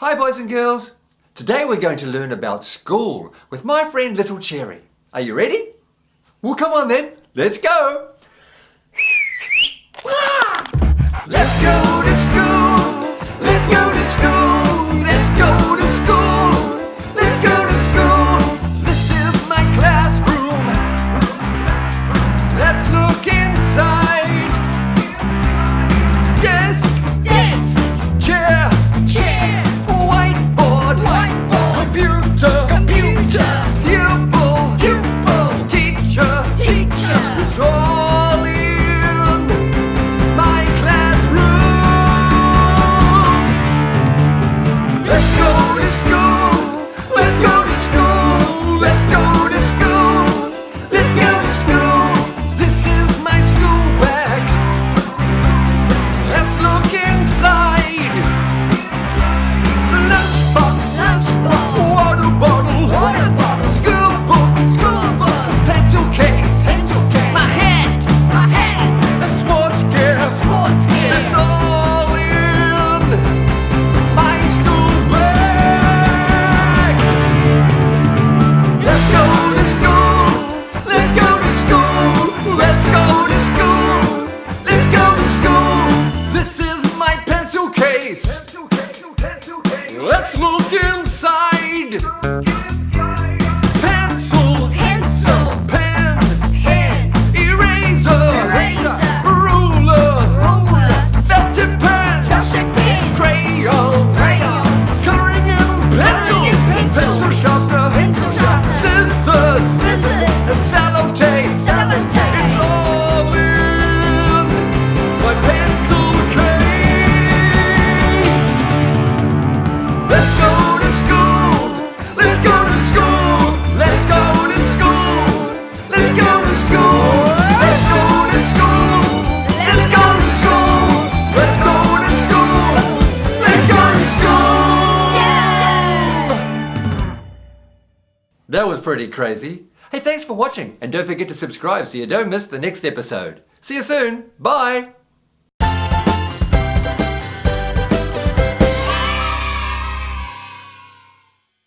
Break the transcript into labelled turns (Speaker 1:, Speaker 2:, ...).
Speaker 1: Hi boys and girls! Today we're going to learn about school with my friend Little Cherry. Are you ready? Well come on then, let's go! Let's look inside. That was pretty crazy. Hey, thanks for watching, and don't forget to subscribe so you don't miss the next episode. See you soon. Bye.